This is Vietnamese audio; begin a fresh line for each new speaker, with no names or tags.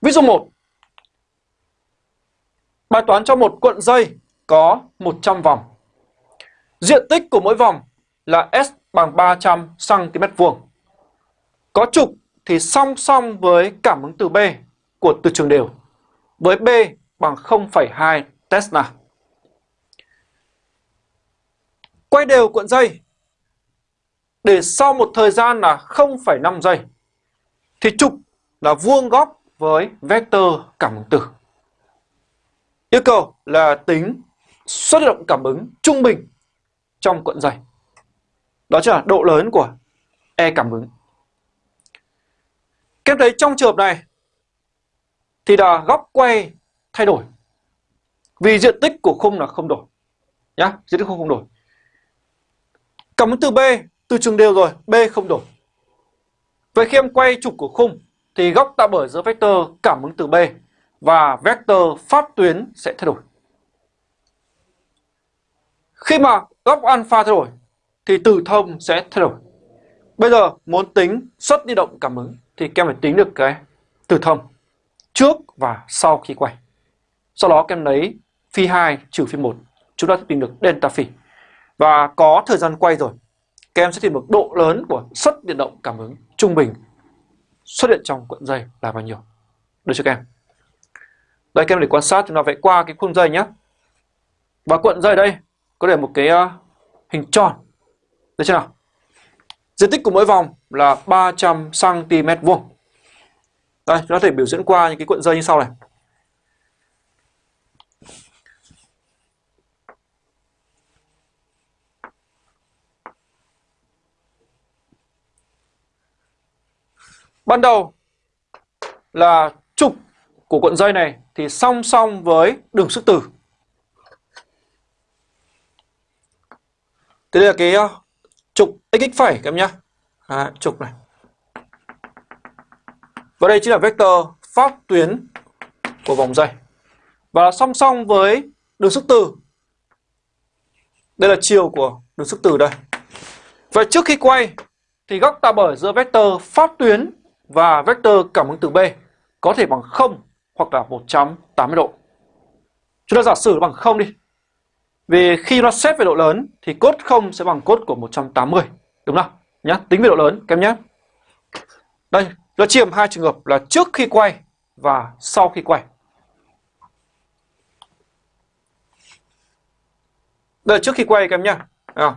Ví dụ 1 Bài toán cho một cuộn dây có 100 vòng Diện tích của mỗi vòng là S bằng 300 cm vuông. Có trục thì song song với cảm ứng từ B của từ trường đều với B bằng 0,2 Tesla. Quay đều cuộn dây để sau một thời gian là 0,5 giây thì trục là vuông góc với vector cảm ứng từ. Yêu cầu là tính suất động cảm ứng trung bình trong cuộn dây. Đó chính là độ lớn của E cảm ứng. Các em thấy trong trường hợp này thì là góc quay thay đổi. Vì diện tích của khung là không đổi. Nhá, diện tích khung không đổi. Cảm ứng từ B, từ trường đều rồi, B không đổi. Vậy khi em quay trục của khung thì góc tạo bởi giữa vector cảm ứng từ B và vector pháp tuyến sẽ thay đổi. Khi mà góc alpha thay đổi thì từ thông sẽ thay đổi. Bây giờ muốn tính suất đi động cảm ứng thì các em phải tính được cái từ thông trước và sau khi quay. Sau đó các em lấy phi 2 trừ phi 1, chúng ta sẽ tìm được delta phi. Và có thời gian quay rồi, các em sẽ tìm được độ lớn của suất điện động cảm ứng trung bình xuất hiện trong cuộn dây là bao nhiêu. Được chưa các em? Đây các em để quan sát chúng ta vẽ qua cái khuôn dây nhé. Và cuộn dây đây có để một cái uh, hình tròn. Được chưa nào? Diện tích của mỗi vòng là 300 cm vuông. Đây, chúng ta có thể biểu diễn qua những cái cuộn dây như sau này. Ban đầu là trục của cuộn dây này thì song song với đường sức từ. Thế đây là cái ờ, trục xx phẩy các em nhé. À, trục này. Và đây chính là vector pháp tuyến của vòng dây. Và song song với đường sức từ. Đây là chiều của đường sức từ đây. Vậy trước khi quay thì góc tạo bởi giữa vector pháp tuyến và vector cảm ứng từ B có thể bằng 0 hoặc là 180 độ. Chúng ta giả sử bằng 0 đi. Vì khi nó xét về độ lớn thì cốt 0 sẽ bằng cốt của 180. Đúng không? Nhá, tính về độ lớn các em nhé. Đây, nó chia làm hai trường hợp là trước khi quay và sau khi quay. Đây là trước khi quay các em nhé. À,